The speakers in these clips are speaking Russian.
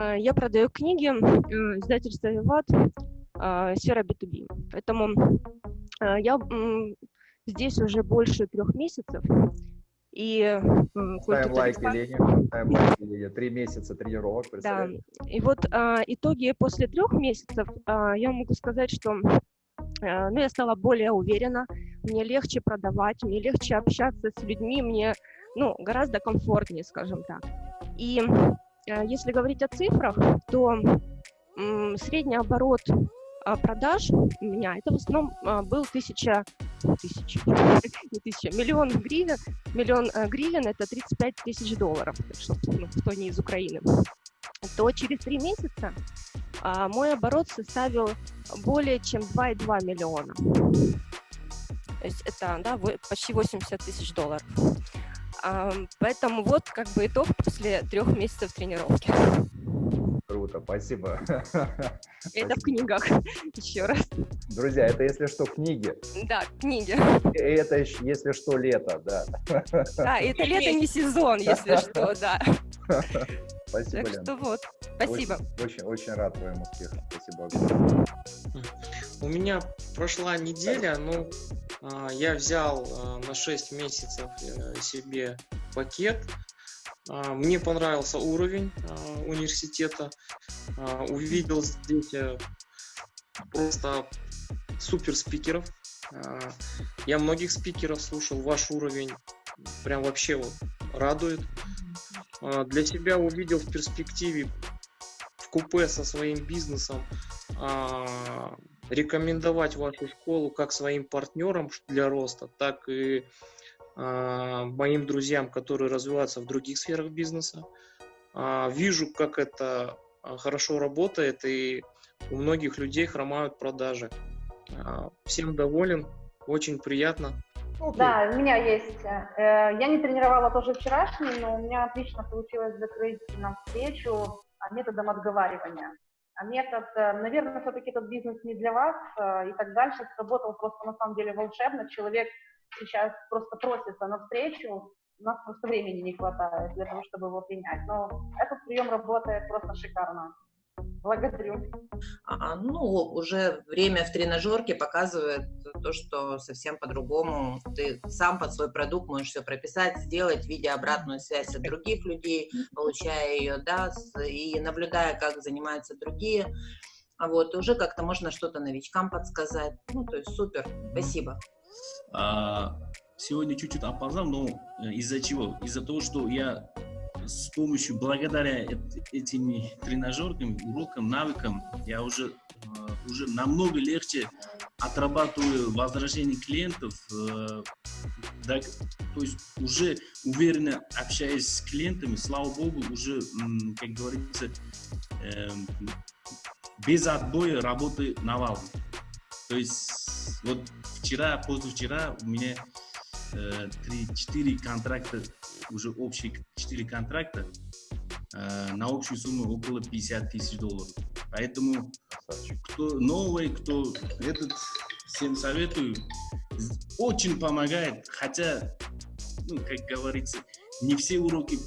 э, я продаю книги, издательство «Виват», э, сфера B2B. Поэтому я здесь уже больше трех месяцев. И ставим лайки Лене, ставим Лене. Три месяца тренировок, Да, и вот а, итоги после трех месяцев, а, я могу сказать, что а, ну, я стала более уверена, мне легче продавать, мне легче общаться с людьми, мне ну, гораздо комфортнее, скажем так. И а, если говорить о цифрах, то средний оборот а, продаж у меня, это в основном а, был тысяча, тысяча, не тысяча, миллион гривен, миллион э, гривен это 35 тысяч долларов, что, ну, кто не из Украины, то через три месяца а, мой оборот составил более чем 2,2 миллиона. То есть это да, почти 80 тысяч долларов. Поэтому вот как бы итог после трех месяцев тренировки. Круто, спасибо. Это в книгах, еще раз. Друзья, это если что, книги. Да, книги. Это, если что, лето, да. Да, это лето не сезон, если что, да. Спасибо, так что вот, спасибо. Очень, очень, очень рад твоим успехам. Спасибо У меня прошла неделя, ну, а, я взял а, на 6 месяцев э, себе пакет а, мне понравился уровень а, университета. А, увидел здесь э, просто супер спикеров. Я многих спикеров слушал. Ваш уровень прям вообще вот радует. Для себя увидел в перспективе в купе со своим бизнесом рекомендовать вашу школу как своим партнерам для роста, так и а, моим друзьям, которые развиваются в других сферах бизнеса. А, вижу, как это а, хорошо работает, и у многих людей хромают продажи. Всем доволен, очень приятно. Okay. Да, у меня есть. Э, я не тренировала тоже вчерашний, но у меня отлично получилось закрыть нам встречу методом отговаривания. А метод, э, наверное, все-таки этот бизнес не для вас э, и так дальше. Сработал просто на самом деле волшебно. Человек сейчас просто просится навстречу, у нас просто времени не хватает для того, чтобы его принять. Но этот прием работает просто шикарно. Благодарю. А, ну, уже время в тренажерке показывает то, что совсем по-другому. Ты сам под свой продукт можешь все прописать, сделать, видя обратную связь от других людей, получая ее, да, и наблюдая, как занимаются другие. А вот уже как-то можно что-то новичкам подсказать. Ну, то есть супер. Спасибо. А, сегодня чуть-чуть опоздал, но э, из-за чего? Из-за того, что я с помощью, благодаря этим тренажеркам, урокам, навыкам, я уже, э, уже намного легче отрабатываю возвращение клиентов, э, то есть уже уверенно общаясь с клиентами, слава богу, уже, как говорится, эм, без отбоя работы навалом. То есть вот вчера, позавчера у меня 3-4 контракта, уже общие 4 контракта э, на общую сумму около 50 тысяч долларов. Поэтому кто новый, кто этот, всем советую. Очень помогает, хотя, ну, как говорится, не все уроки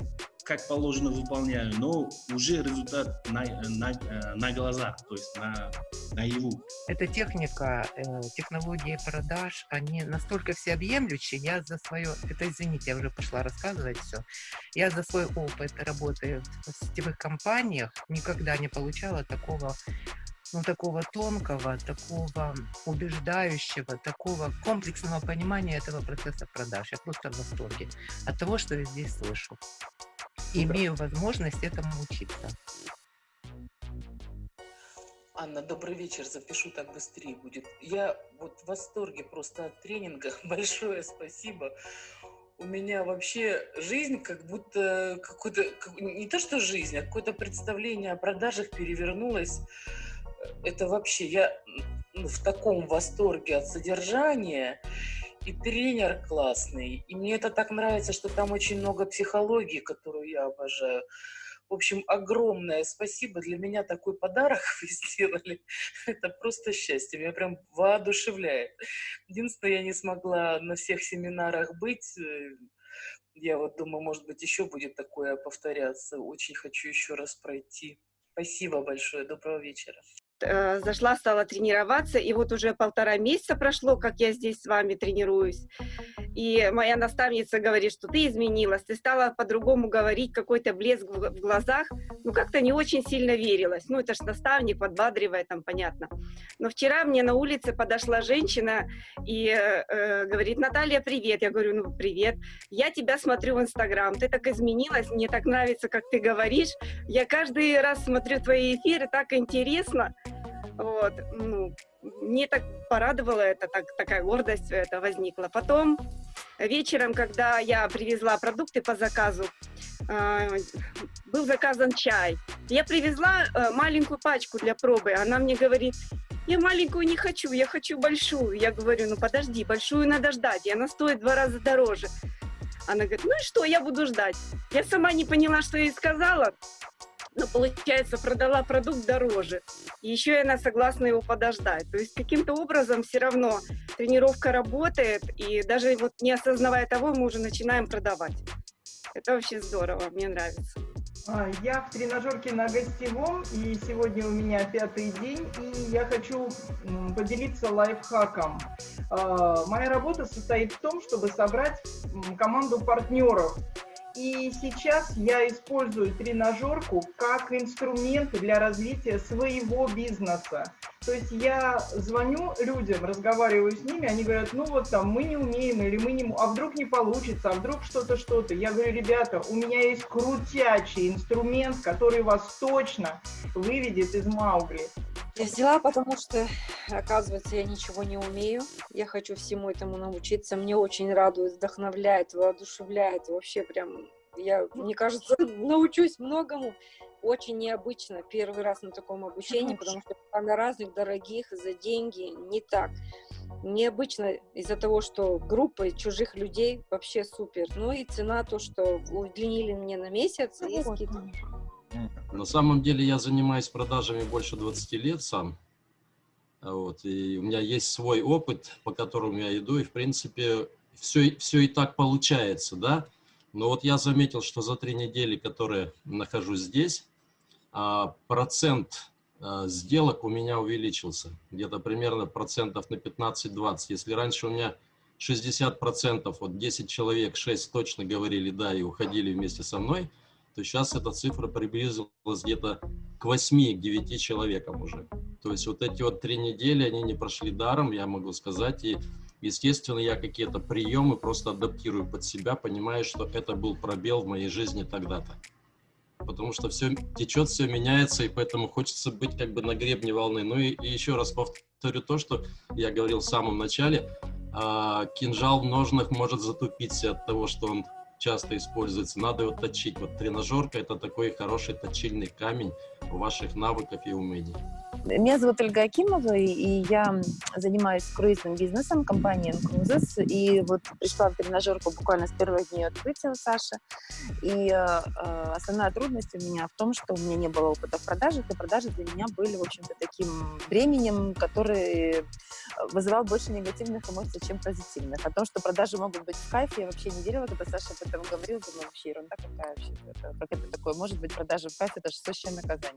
как положено выполняю, но уже результат на, на, на глазах, то есть на, на его. Эта техника, э, технологии продаж, они настолько всеобъемлющие, я за свое, это извините, я уже пошла рассказывать все, я за свой опыт работы в сетевых компаниях никогда не получала такого ну, такого тонкого, такого убеждающего, такого комплексного понимания этого процесса продаж. Я просто в восторге от того, что я здесь слышу имею возможность этому учиться. Анна, добрый вечер. Запишу так быстрее будет. Я вот в восторге просто от тренинга. Большое спасибо. У меня вообще жизнь как будто какой-то, не то что жизнь, а какое-то представление о продажах перевернулось. Это вообще, я в таком восторге от содержания и тренер классный. И мне это так нравится, что там очень много психологии, которую я обожаю. В общем, огромное спасибо. Для меня такой подарок вы сделали. Это просто счастье. Меня прям воодушевляет. Единственное, я не смогла на всех семинарах быть. Я вот думаю, может быть, еще будет такое повторяться. Очень хочу еще раз пройти. Спасибо большое. Доброго вечера. Э, зашла, стала тренироваться, и вот уже полтора месяца прошло, как я здесь с вами тренируюсь. И моя наставница говорит, что ты изменилась, ты стала по-другому говорить, какой-то блеск в глазах. Ну, как-то не очень сильно верилась. Ну, это ж наставник, подбадривает, там, понятно. Но вчера мне на улице подошла женщина и э, э, говорит, Наталья, привет. Я говорю, ну, привет. Я тебя смотрю в Инстаграм, ты так изменилась, мне так нравится, как ты говоришь. Я каждый раз смотрю твои эфиры, так интересно. Вот, ну, мне так порадовало это, так, такая гордость это возникла. Потом вечером, когда я привезла продукты по заказу, э, был заказан чай. Я привезла э, маленькую пачку для пробы. Она мне говорит, я маленькую не хочу, я хочу большую. Я говорю, ну подожди, большую надо ждать, и она стоит в два раза дороже. Она говорит, ну и что, я буду ждать. Я сама не поняла, что я ей сказала, но получается продала продукт дороже. И еще и она согласна его подождать. То есть каким-то образом все равно тренировка работает, и даже вот не осознавая того, мы уже начинаем продавать. Это вообще здорово, мне нравится. А, я в тренажерке на гостевом, и сегодня у меня пятый день, и я хочу поделиться лайфхаком. А, моя работа состоит в том, чтобы собрать команду партнеров, и сейчас я использую тренажерку как инструмент для развития своего бизнеса. То есть я звоню людям, разговариваю с ними, они говорят, ну вот там мы не умеем или мы не... А вдруг не получится, а вдруг что-то, что-то. Я говорю, ребята, у меня есть крутячий инструмент, который вас точно выведет из Маугли. Я взяла, потому что, оказывается, я ничего не умею. Я хочу всему этому научиться. Мне очень радует, вдохновляет, воодушевляет. Вообще прям, я, мне кажется, научусь многому. Очень необычно первый раз на таком обучении, потому что на разных дорогих за деньги не так. Необычно из-за того, что группа чужих людей вообще супер. Ну и цена то, что удлинили мне на месяц и скидка. На самом деле я занимаюсь продажами больше 20 лет сам. Вот, и у меня есть свой опыт, по которому я иду, и в принципе все, все и так получается, да. Но вот я заметил, что за три недели, которые нахожусь здесь, а, процент а, сделок у меня увеличился. Где-то примерно процентов на 15-20. Если раньше у меня 60 процентов, вот 10 человек, 6 точно говорили да и уходили вместе со мной – то сейчас эта цифра приблизилась где-то к 8-9 человекам уже. То есть вот эти вот три недели, они не прошли даром, я могу сказать, и естественно я какие-то приемы просто адаптирую под себя, понимая, что это был пробел в моей жизни тогда-то. Потому что все течет, все меняется, и поэтому хочется быть как бы на гребне волны. Ну и, и еще раз повторю то, что я говорил в самом начале, а, кинжал в ножнах может затупиться от того, что он часто используется, надо его точить. Вот тренажерка – это такой хороший точильный камень ваших навыков и умений. Меня зовут Ольга Акимова, и я занимаюсь круизным бизнесом компании Cruises. И вот пришла в тренажерку буквально с первых дней открытия у Саши. И э, основная трудность у меня в том, что у меня не было опыта в продажах, и продажи для меня были, в общем-то, таким временем, который вызывал больше негативных эмоций, чем позитивных. О том, что продажи могут быть в кайфе, я вообще не верила, когда Саша об этом говорил, думаю, вообще ерунда какая вообще. Это, как это такое? Может быть, продажи в кайфе – это же сущее наказание.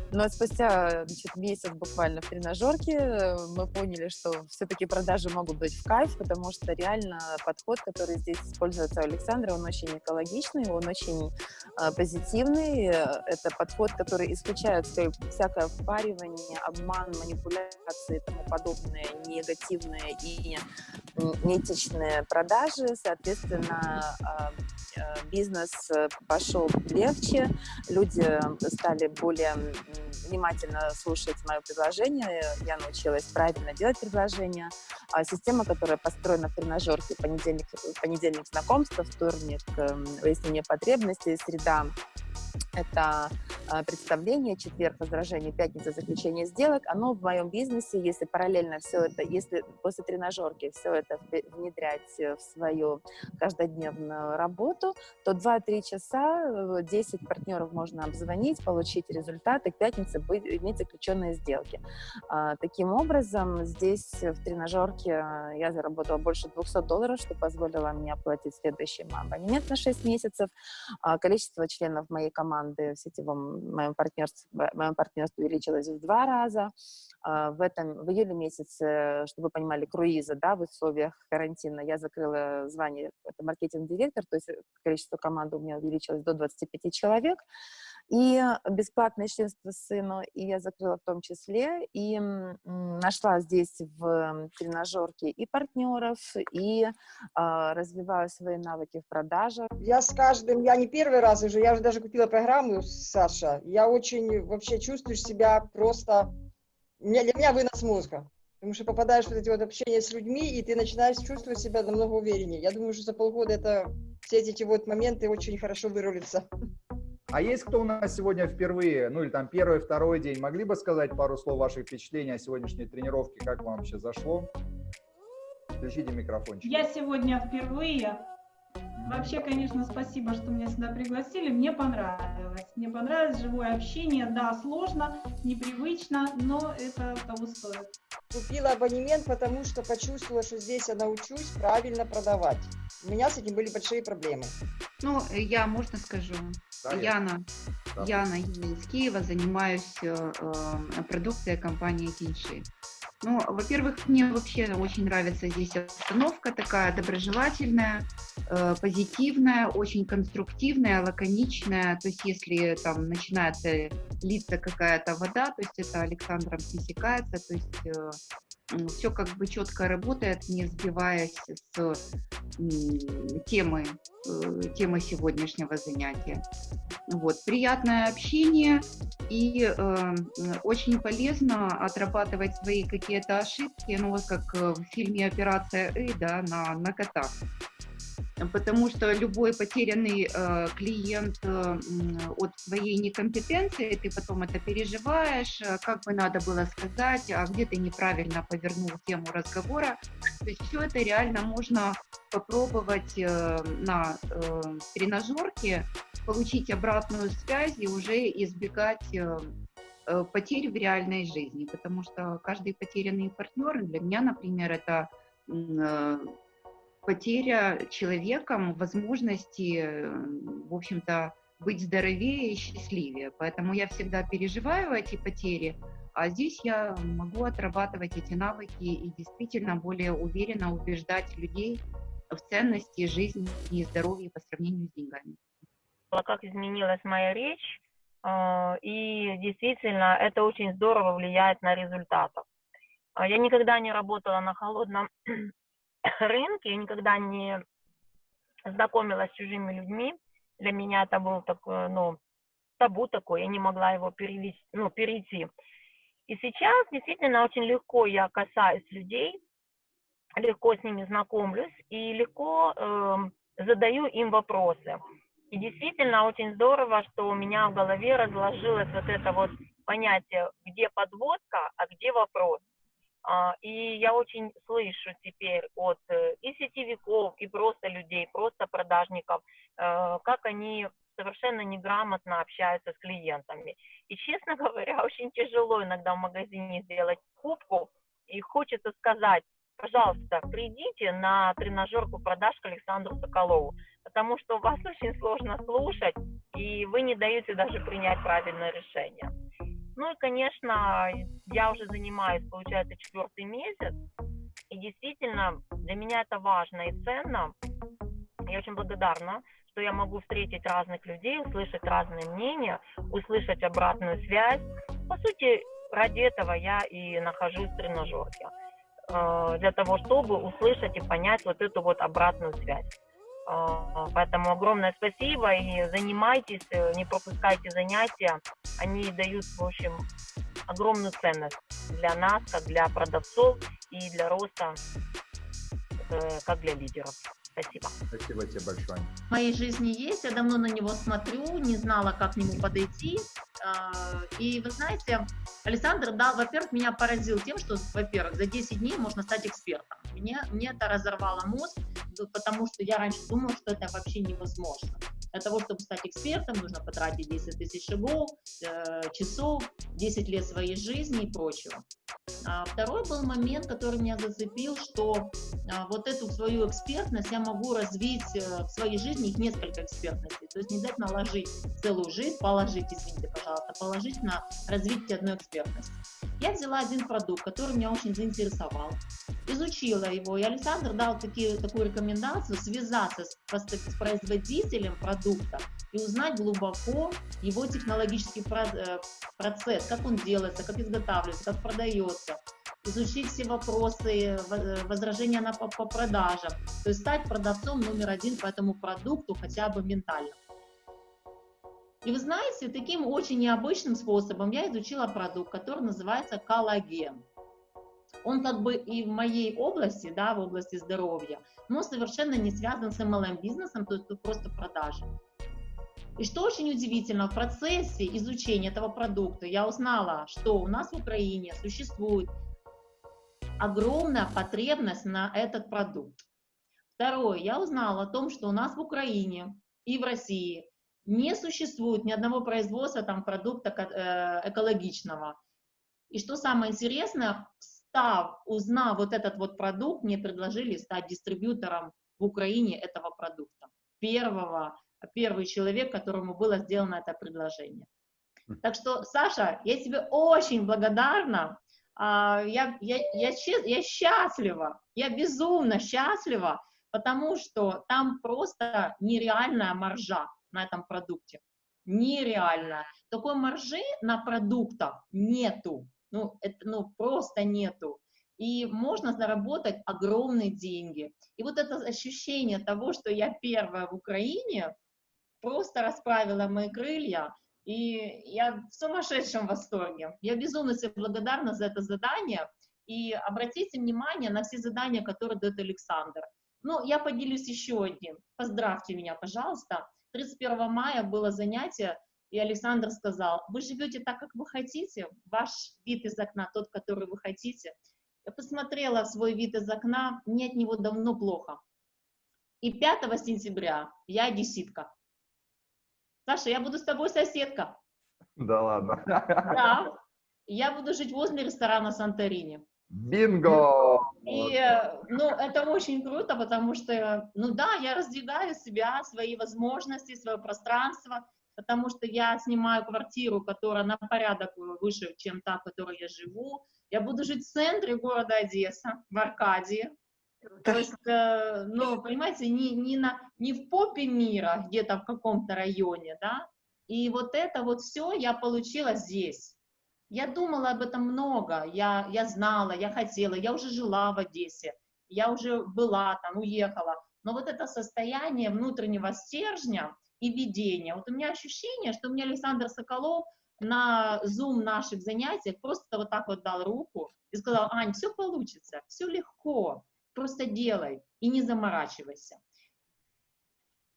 Но спустя значит, месяц буквально в тренажерке э, мы поняли, что все-таки продажи могут быть в кайф, потому что реально подход, который здесь используется у Александра, он очень экологичный, он очень э, позитивный. Это подход, который исключает всякое впаривание, обман, манипуляции и тому подобное, негативные и неэтичные продажи. Соответственно, э, э, бизнес пошел легче, люди стали более внимательно слушать мое предложение. Я научилась правильно делать предложение. А система, которая построена в тренажерке, понедельник, понедельник знакомства, вторник эм, выяснение потребностей, среда это представление, четверг возражение, пятница заключение сделок, оно в моем бизнесе, если параллельно все это, если после тренажерки все это внедрять в свою каждодневную работу, то 2-3 часа 10 партнеров можно обзвонить, получить результаты, к пятнице быть, иметь заключенные сделки. А, таким образом, здесь в тренажерке а, я заработала больше 200 долларов, что позволило мне оплатить следующий абонемент на 6 месяцев. Количество членов моей команды в сетевом мое партнерство, мое партнерство увеличилось в два раза. А, в этом, в июле месяце, чтобы вы понимали, круиза, да, в условиях карантина, я закрыла звание, это маркетинг-директор, то есть количество команды у меня увеличилось до 25 человек и бесплатное членство сыну, и я закрыла в том числе, и нашла здесь в тренажерке и партнеров, и э, развиваю свои навыки в продаже. Я с каждым, я не первый раз уже, я уже даже купила программу, Саша, я очень вообще чувствую себя просто, для меня вынос мозга. Потому что попадаешь в эти вот общения с людьми, и ты начинаешь чувствовать себя намного увереннее. Я думаю, что за полгода это все эти вот моменты очень хорошо вырулятся. А есть кто у нас сегодня впервые, ну или там первый, второй день? Могли бы сказать пару слов ваших впечатлений о сегодняшней тренировке? Как вам вообще зашло? Включите микрофончик. Я сегодня впервые. Вообще, конечно, спасибо, что меня сюда пригласили. Мне понравилось. Мне понравилось живое общение. Да, сложно, непривычно, но это того стоит. Купила абонемент, потому что почувствовала, что здесь я научусь правильно продавать. У меня с этим были большие проблемы. Ну, я, можно скажу? Да, Яна, да. Яна из Киева, занимаюсь э, э, продукцией компании Кинши. Ну, во-первых, мне вообще очень нравится здесь обстановка такая доброжелательная, э, позитивная, очень конструктивная, лаконичная. То есть если там начинается литься какая-то вода, то есть это Александром пресекается, то есть э, все как бы четко работает, не сбиваясь с темы, э, темы сегодняшнего занятия. Вот. Приятное общение и э, очень полезно отрабатывать свои какие-то ошибки, ну вот как в фильме «Операция И», да, на, на котах потому что любой потерянный э, клиент э, от своей некомпетенции, ты потом это переживаешь, э, как бы надо было сказать, а где ты неправильно повернул тему разговора. То есть все это реально можно попробовать э, на э, тренажерке, получить обратную связь и уже избегать э, э потерь в реальной жизни, потому что каждый потерянный партнер, для меня, например, это э, потеря человеком возможности, э, в общем-то, быть здоровее и счастливее. Поэтому я всегда переживаю эти потери, а здесь я могу отрабатывать эти навыки и действительно более уверенно убеждать людей в ценности жизни и здоровья по сравнению с деньгами. Как изменилась моя речь, э, и действительно это очень здорово влияет на результаты. Я никогда не работала на холодном рынке, я никогда не знакомилась с чужими людьми. Для меня это был такой, ну, табу такой, я не могла его перевести, ну, перейти. И сейчас действительно очень легко я касаюсь людей, легко с ними знакомлюсь и легко э, задаю им вопросы. И действительно очень здорово, что у меня в голове разложилось вот это вот понятие, где подводка, а где вопрос. А, и я очень слышу теперь от э, и сетевиков, и просто людей, просто продажников, э, как они совершенно неграмотно общаются с клиентами. И, честно говоря, очень тяжело иногда в магазине сделать покупку, и хочется сказать, пожалуйста, придите на тренажерку продаж к Александру Соколову, потому что вас очень сложно слушать, и вы не даете даже принять правильное решение. Ну и, конечно, я уже занимаюсь, получается, четвертый месяц, и действительно для меня это важно и ценно. Я очень благодарна, что я могу встретить разных людей, услышать разные мнения, услышать обратную связь. По сути, ради этого я и нахожусь в тренажерке, э, для того, чтобы услышать и понять вот эту вот обратную связь. А, поэтому огромное спасибо и занимайтесь, э, не пропускайте занятия. Они дают, в общем, огромную ценность для нас, как для продавцов и для роста, э, как для лидеров. Спасибо. Спасибо тебе большое. В моей жизни есть, я давно на него смотрю, не знала, как к нему подойти. А, и вы знаете, Александр, да, во-первых, меня поразил тем, что, во-первых, за 10 дней можно стать экспертом. Мне, мне это разорвало мозг, потому что я раньше думала, что это вообще невозможно. Для того, чтобы стать экспертом, нужно потратить 10 тысяч шагов, э, часов, 10 лет своей жизни и прочего. А второй был момент, который меня зацепил, что а, вот эту свою экспертность я могу развить э, в своей жизни, их несколько экспертностей. То есть не дать наложить целую жизнь, положить, извините, пожалуйста, положить на развитие одной экспертности. Я взяла один продукт, который меня очень заинтересовал, изучила его, и Александр дал такие, такую рекомендацию связаться с, с производителем продукта и узнать глубоко его технологический э, процесс, как он делается, как изготавливается, как продается, изучить все вопросы, э, возражения на, по, по продажам, то есть стать продавцом номер один по этому продукту хотя бы ментально. И вы знаете, таким очень необычным способом я изучила продукт, который называется коллаген. Он как бы и в моей области, да, в области здоровья, но совершенно не связан с MLM-бизнесом, то есть просто продажи. И что очень удивительно, в процессе изучения этого продукта я узнала, что у нас в Украине существует огромная потребность на этот продукт. Второе, я узнала о том, что у нас в Украине и в России не существует ни одного производства там, продукта э, экологичного. И что самое интересное, став, узнав вот этот вот продукт, мне предложили стать дистрибьютором в Украине этого продукта. Первого первый человек, которому было сделано это предложение. Так что, Саша, я тебе очень благодарна. А, я, я, я, я счастлива, я безумно счастлива, потому что там просто нереальная маржа на этом продукте. Нереальная. Такой маржи на продуктах нету. Ну, это, ну, просто нету. И можно заработать огромные деньги. И вот это ощущение того, что я первая в Украине, просто расправила мои крылья, и я в сумасшедшем восторге. Я безумно себе благодарна за это задание, и обратите внимание на все задания, которые дает Александр. Ну, я поделюсь еще одним. Поздравьте меня, пожалуйста. 31 мая было занятие, и Александр сказал, вы живете так, как вы хотите, ваш вид из окна тот, который вы хотите. Я посмотрела свой вид из окна, мне от него давно плохо. И 5 сентября я одесситка. Саша, я буду с тобой соседка. Да ладно. Да. Я буду жить возле ресторана Санторини. Бинго! И, ну, это очень круто, потому что, ну да, я раздвигаю себя, свои возможности, свое пространство, потому что я снимаю квартиру, которая на порядок выше, чем та, в которой я живу. Я буду жить в центре города Одесса, в Аркадии, то есть, э, ну, понимаете, не, не, на, не в попе мира, где-то в каком-то районе, да, и вот это вот все я получила здесь. Я думала об этом много, я, я знала, я хотела, я уже жила в Одессе, я уже была там, уехала, но вот это состояние внутреннего стержня и видения, вот у меня ощущение, что мне Александр Соколов на Zoom наших занятиях просто вот так вот дал руку и сказал, Ань, все получится, все легко, Просто делай и не заморачивайся.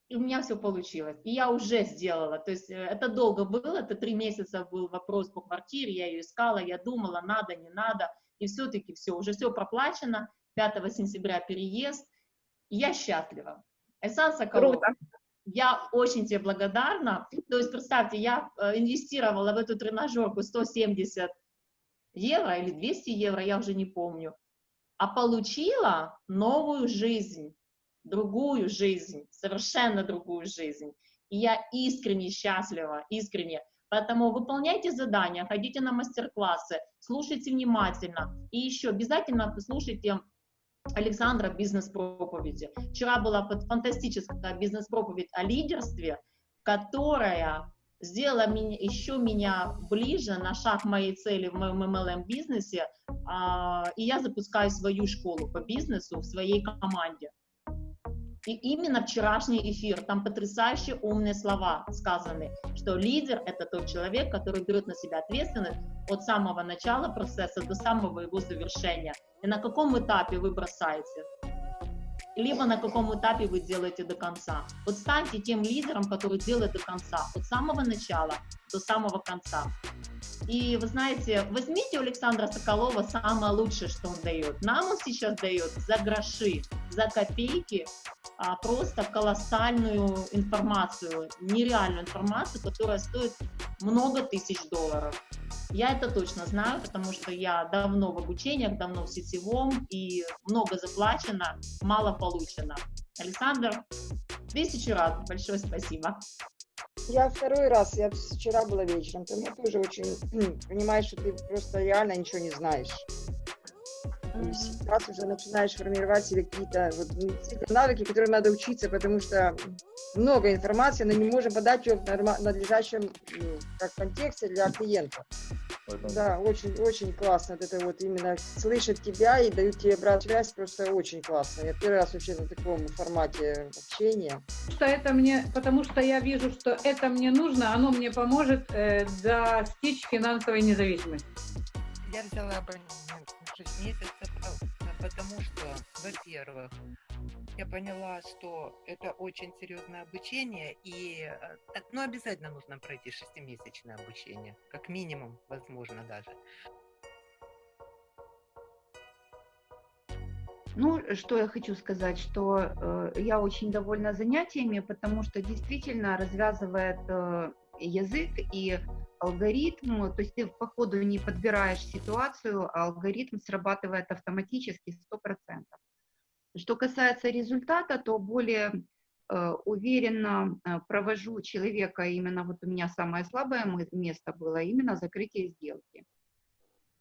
И у меня все получилось. И я уже сделала. То есть э, это долго было, это три месяца был вопрос по квартире, я ее искала, я думала, надо, не надо. И все-таки все, уже все проплачено. 5 сентября переезд. Я счастлива. Айсан Соколов, я очень тебе благодарна. То есть, представьте, я э, инвестировала в эту тренажерку 170 евро или 200 евро, я уже не помню а получила новую жизнь, другую жизнь, совершенно другую жизнь. И я искренне счастлива, искренне. Поэтому выполняйте задания, ходите на мастер-классы, слушайте внимательно. И еще обязательно послушайте Александра бизнес-проповеди. Вчера была фантастическая бизнес-проповедь о лидерстве, которая сделала меня, еще меня ближе на шаг моей цели в моем MLM-бизнесе, а, и я запускаю свою школу по бизнесу в своей команде. И именно вчерашний эфир, там потрясающие умные слова сказаны, что лидер – это тот человек, который берет на себя ответственность от самого начала процесса до самого его завершения. И на каком этапе вы бросаете? либо на каком этапе вы делаете до конца. Вот станьте тем лидером, который делает до конца, от самого начала до самого конца. И вы знаете, возьмите у Александра Соколова самое лучшее, что он дает. Нам он сейчас дает за гроши, за копейки, а просто колоссальную информацию, нереальную информацию, которая стоит много тысяч долларов. Я это точно знаю, потому что я давно в обучениях, давно в сетевом, и много заплачено, мало получено. Александр, тысячу раз большое спасибо. Я второй раз, я вчера была вечером, там я тоже очень понимаешь, что ты просто реально ничего не знаешь. И сейчас уже начинаешь формировать себе какие-то вот, навыки, которым надо учиться, потому что много информации, но не можем подать ее в надлежащем ну, как контексте для клиента. Поэтому... Да, очень-очень классно. Вот это вот именно слышать тебя и дают тебе обратную связь, просто очень классно. Я первый раз вообще на таком формате общения. Что это мне, потому что я вижу, что это мне нужно, оно мне поможет э, достичь финансовой независимости. Я взяла абонемент на 6 месяцев, потому что, во-первых, я поняла, что это очень серьезное обучение, и ну, обязательно нужно пройти шестимесячное обучение, как минимум, возможно, даже. Ну, что я хочу сказать, что э, я очень довольна занятиями, потому что действительно развязывает э, язык и алгоритм, то есть ты по ходу не подбираешь ситуацию, а алгоритм срабатывает автоматически 100%. Что касается результата, то более э, уверенно э, провожу человека, именно вот у меня самое слабое место было именно закрытие сделки.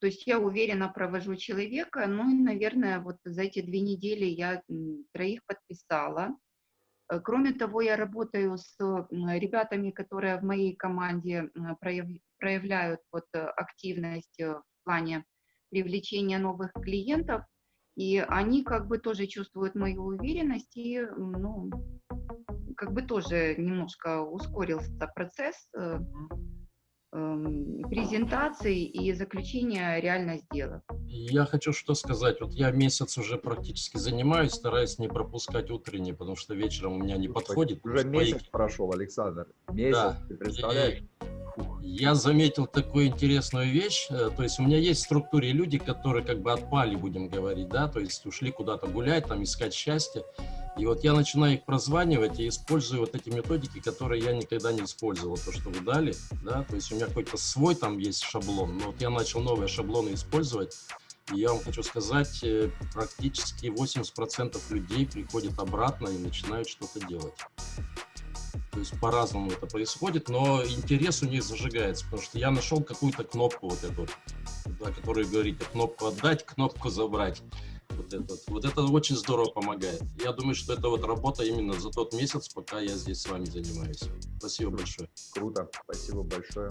То есть я уверенно провожу человека, ну и, наверное, вот за эти две недели я троих подписала. Э, кроме того, я работаю с ребятами, которые в моей команде проявляют вот активность в плане привлечения новых клиентов. И они как бы тоже чувствуют мою уверенность, и, ну, как бы тоже немножко ускорился процесс э, э, презентации и заключения реально сделок. Я хочу что сказать. Вот я месяц уже практически занимаюсь, стараюсь не пропускать утренние, потому что вечером у меня не подходит. Уже месяц мои... прошел, Александр. Месяц, да. ты представляешь? Я заметил такую интересную вещь, э, то есть у меня есть в структуре люди, которые как бы отпали, будем говорить, да, то есть ушли куда-то гулять, там искать счастье, и вот я начинаю их прозванивать и использую вот эти методики, которые я никогда не использовал, то, что вы дали, да, то есть у меня какой-то свой там есть шаблон, но вот я начал новые шаблоны использовать, и я вам хочу сказать, э, практически 80% людей приходят обратно и начинают что-то делать. То есть по-разному это происходит, но интерес у них зажигается, потому что я нашел какую-то кнопку вот эту, да, которую говорите, кнопку отдать, кнопку забрать. Вот это, вот это очень здорово помогает. Я думаю, что это вот работа именно за тот месяц, пока я здесь с вами занимаюсь. Спасибо большое. Круто. Спасибо большое.